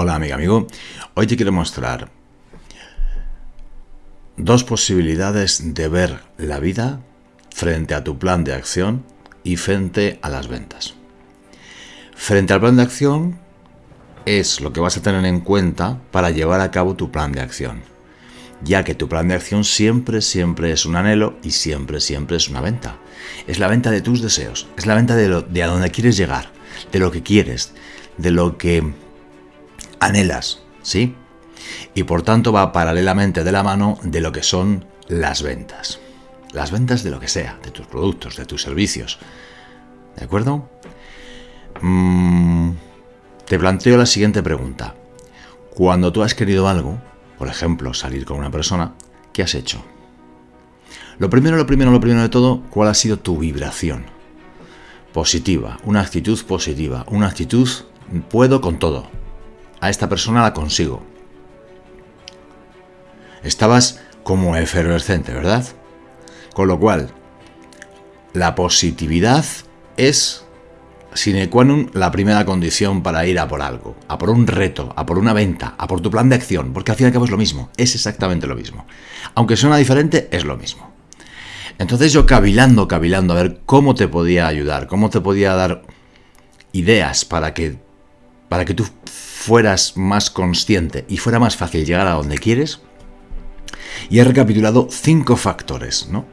Hola amiga, amigo. Hoy te quiero mostrar dos posibilidades de ver la vida frente a tu plan de acción y frente a las ventas. Frente al plan de acción es lo que vas a tener en cuenta para llevar a cabo tu plan de acción, ya que tu plan de acción siempre, siempre es un anhelo y siempre, siempre es una venta. Es la venta de tus deseos, es la venta de, lo, de a dónde quieres llegar, de lo que quieres, de lo que anhelas, ¿sí? Y por tanto va paralelamente de la mano de lo que son las ventas. Las ventas de lo que sea, de tus productos, de tus servicios. ¿De acuerdo? Mm, te planteo la siguiente pregunta. Cuando tú has querido algo, por ejemplo, salir con una persona, ¿qué has hecho? Lo primero, lo primero, lo primero de todo, ¿cuál ha sido tu vibración? Positiva, una actitud positiva, una actitud puedo con todo, a esta persona la consigo. Estabas como efervescente, ¿verdad? Con lo cual, la positividad es sine qua non la primera condición para ir a por algo, a por un reto, a por una venta, a por tu plan de acción, porque al fin y al cabo es lo mismo, es exactamente lo mismo. Aunque suena diferente, es lo mismo. Entonces yo cavilando, cavilando, a ver cómo te podía ayudar, cómo te podía dar ideas para que, para que tú fueras más consciente y fuera más fácil llegar a donde quieres, y he recapitulado cinco factores, ¿no?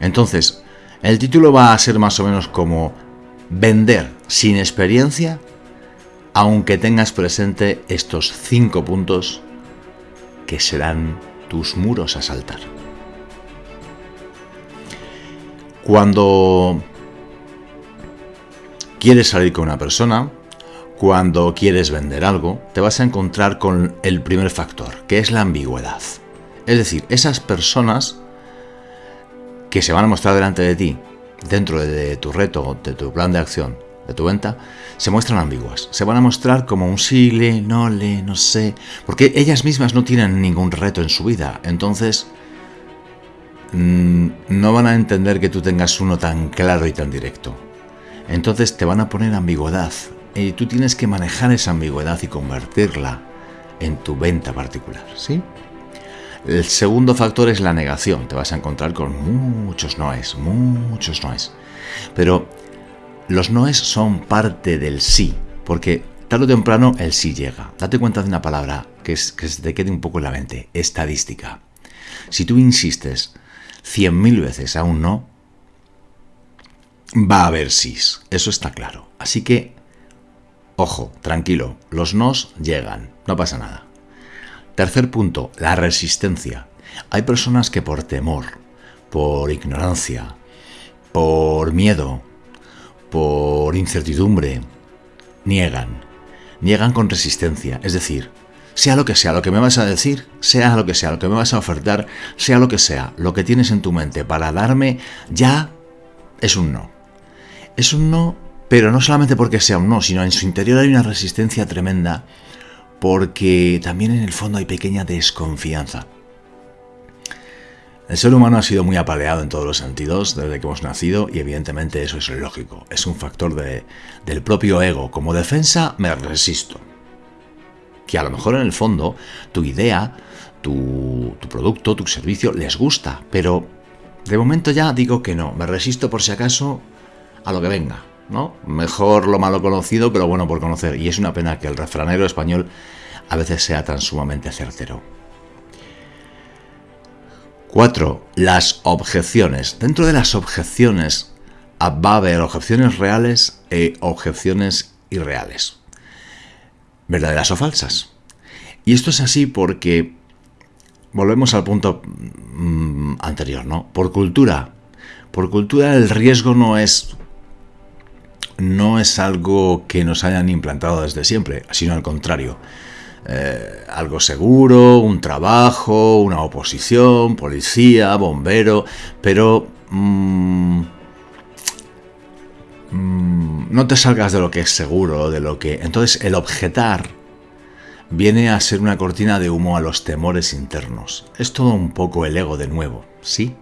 Entonces, el título va a ser más o menos como vender sin experiencia, aunque tengas presente estos cinco puntos que serán tus muros a saltar. Cuando quieres salir con una persona, cuando quieres vender algo, te vas a encontrar con el primer factor, que es la ambigüedad. Es decir, esas personas que se van a mostrar delante de ti, dentro de tu reto, de tu plan de acción, de tu venta, se muestran ambiguas. Se van a mostrar como un sí, le, no le, no sé. Porque ellas mismas no tienen ningún reto en su vida. Entonces, mm, no van a entender que tú tengas uno tan claro y tan directo. Entonces te van a poner ambigüedad, y tú tienes que manejar esa ambigüedad y convertirla en tu venta particular, ¿sí? El segundo factor es la negación. Te vas a encontrar con muchos noes, muchos noes. Pero los noes son parte del sí, porque tarde o temprano el sí llega. Date cuenta de una palabra que, es, que se te quede un poco en la mente, estadística. Si tú insistes 100.000 veces a un no, va a haber sís, eso está claro. Así que Ojo, tranquilo, los nos llegan, no pasa nada. Tercer punto, la resistencia. Hay personas que por temor, por ignorancia, por miedo, por incertidumbre, niegan. Niegan con resistencia, es decir, sea lo que sea, lo que me vas a decir, sea lo que sea, lo que me vas a ofertar, sea lo que sea, lo que tienes en tu mente para darme, ya es un no. Es un no pero no solamente porque sea un no, sino en su interior hay una resistencia tremenda porque también en el fondo hay pequeña desconfianza. El ser humano ha sido muy apaleado en todos los sentidos desde que hemos nacido y evidentemente eso es lógico, es un factor del propio ego. Como defensa me resisto. Que a lo mejor en el fondo tu idea, tu, tu producto, tu servicio les gusta, pero de momento ya digo que no, me resisto por si acaso a lo que venga. ¿No? Mejor lo malo conocido, pero bueno por conocer. Y es una pena que el refranero español a veces sea tan sumamente certero. 4. Las objeciones. Dentro de las objeciones va a haber objeciones reales e objeciones irreales. Verdaderas o falsas. Y esto es así porque volvemos al punto mm, anterior, ¿no? Por cultura. Por cultura el riesgo no es no es algo que nos hayan implantado desde siempre, sino al contrario. Eh, algo seguro, un trabajo, una oposición, policía, bombero, pero mm, mm, no te salgas de lo que es seguro, de lo que... Entonces el objetar viene a ser una cortina de humo a los temores internos. Es todo un poco el ego de nuevo, ¿sí?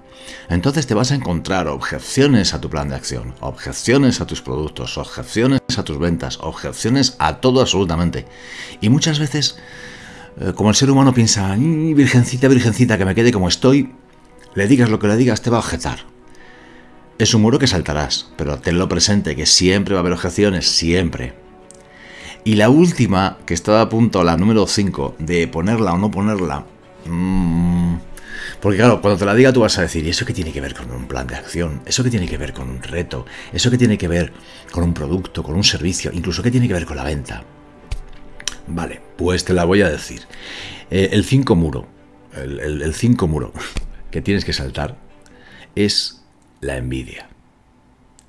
Entonces te vas a encontrar objeciones a tu plan de acción, objeciones a tus productos, objeciones a tus ventas, objeciones a todo absolutamente. Y muchas veces, eh, como el ser humano piensa, virgencita, virgencita, que me quede como estoy, le digas lo que le digas, te va a objetar. Es un muro que saltarás, pero tenlo presente, que siempre va a haber objeciones, siempre. Y la última, que estaba a punto, la número 5, de ponerla o no ponerla, mmm, porque claro, cuando te la diga tú vas a decir, ¿y eso qué tiene que ver con un plan de acción? ¿Eso qué tiene que ver con un reto? ¿Eso qué tiene que ver con un producto, con un servicio? Incluso qué tiene que ver con la venta. Vale, pues te la voy a decir. Eh, el 5 muro, el 5 muro que tienes que saltar es la envidia.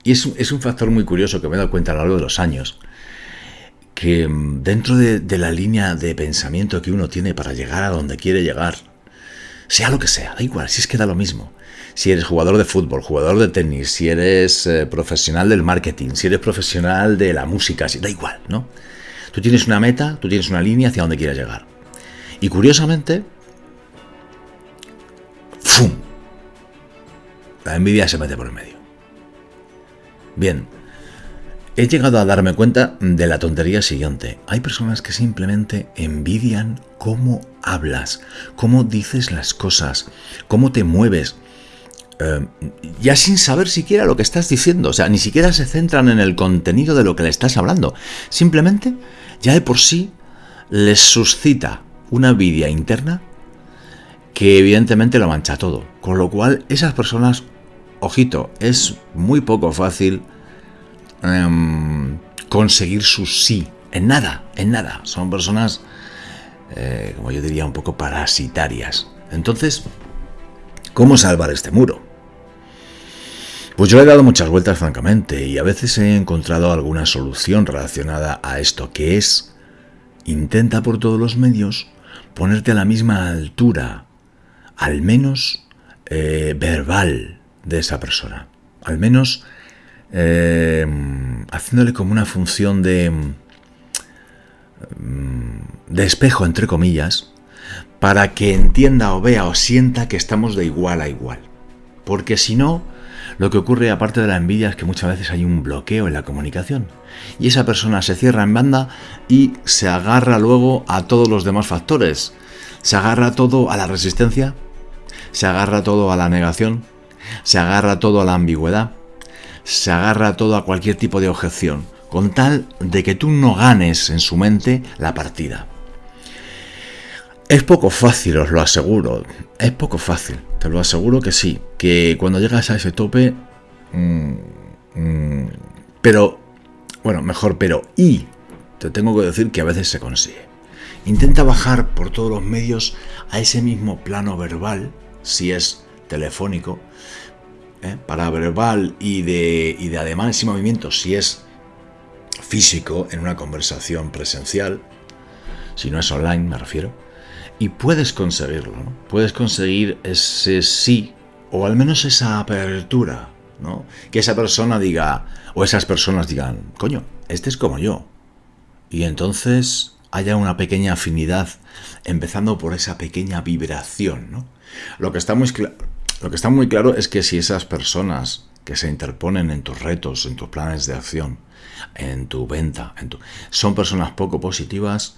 Y es, es, un factor muy curioso que me he dado cuenta a lo largo de los años, que mm, dentro de, de la línea de pensamiento que uno tiene para llegar a donde quiere llegar, sea lo que sea, da igual, si es que da lo mismo. Si eres jugador de fútbol, jugador de tenis, si eres eh, profesional del marketing, si eres profesional de la música, si, da igual, ¿no? Tú tienes una meta, tú tienes una línea hacia donde quieres llegar. Y curiosamente, ¡fum! La envidia se mete por el medio. Bien, he llegado a darme cuenta de la tontería siguiente. Hay personas que simplemente envidian cómo hablas, cómo dices las cosas, cómo te mueves. Eh, ya sin saber siquiera lo que estás diciendo, o sea, ni siquiera se centran en el contenido de lo que le estás hablando. Simplemente, ya de por sí, les suscita una envidia interna que evidentemente lo mancha todo. Con lo cual, esas personas, ojito, es muy poco fácil em, conseguir su sí. En nada, en nada. Son personas eh, como yo diría, un poco parasitarias. Entonces, ¿cómo salvar este muro? Pues yo he dado muchas vueltas, francamente, y a veces he encontrado alguna solución relacionada a esto, que es, intenta por todos los medios ponerte a la misma altura, al menos eh, verbal, de esa persona. Al menos eh, haciéndole como una función de Mm, de espejo, entre comillas, para que entienda o vea o sienta que estamos de igual a igual. Porque si no, lo que ocurre aparte de la envidia es que muchas veces hay un bloqueo en la comunicación. Y esa persona se cierra en banda y se agarra luego a todos los demás factores. Se agarra todo a la resistencia, se agarra todo a la negación, se agarra todo a la ambigüedad, se agarra todo a cualquier tipo de objeción con tal de que tú no ganes en su mente la partida. Es poco fácil, os lo aseguro. Es poco fácil, te lo aseguro que sí. Que cuando llegas a ese tope... Mm, mm, pero... Bueno, mejor, pero... Y te tengo que decir que a veces se consigue. Intenta bajar por todos los medios a ese mismo plano verbal, si es telefónico, ¿eh? para verbal y de, y de ademanes y movimientos, si es físico en una conversación presencial, si no es online me refiero, y puedes conseguirlo, ¿no? puedes conseguir ese sí o al menos esa apertura, ¿no? que esa persona diga, o esas personas digan, coño, este es como yo, y entonces haya una pequeña afinidad, empezando por esa pequeña vibración. ¿no? Lo, que está muy lo que está muy claro es que si esas personas que se interponen en tus retos, en tus planes de acción, en tu venta. En tu... Son personas poco positivas.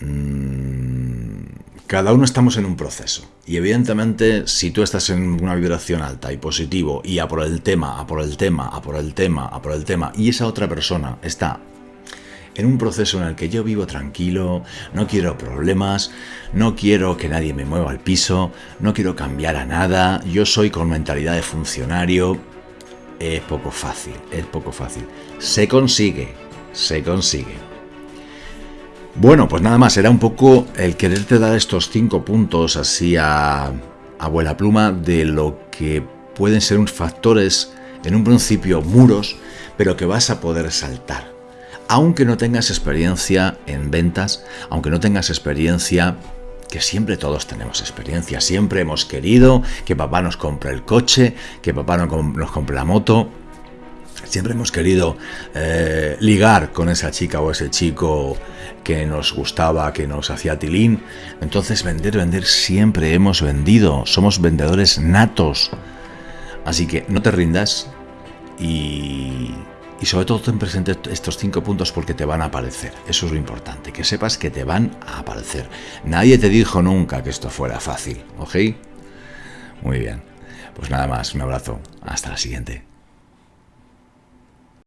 Mm, cada uno estamos en un proceso. Y evidentemente, si tú estás en una vibración alta y positivo, y a por el tema, a por el tema, a por el tema, a por el tema, y esa otra persona está en un proceso en el que yo vivo tranquilo, no quiero problemas, no quiero que nadie me mueva al piso, no quiero cambiar a nada, yo soy con mentalidad de funcionario, es poco fácil, es poco fácil. Se consigue, se consigue. Bueno, pues nada más, era un poco el quererte dar estos cinco puntos así a abuela pluma de lo que pueden ser unos factores, en un principio muros, pero que vas a poder saltar. Aunque no tengas experiencia en ventas, aunque no tengas experiencia que siempre todos tenemos experiencia, siempre hemos querido que papá nos compre el coche, que papá nos compre la moto, Siempre hemos querido eh, ligar con esa chica o ese chico que nos gustaba, que nos hacía tilín. Entonces vender, vender, siempre hemos vendido. Somos vendedores natos. Así que no te rindas y, y sobre todo ten presente estos cinco puntos porque te van a aparecer. Eso es lo importante, que sepas que te van a aparecer. Nadie te dijo nunca que esto fuera fácil, ¿ok? Muy bien. Pues nada más, un abrazo. Hasta la siguiente.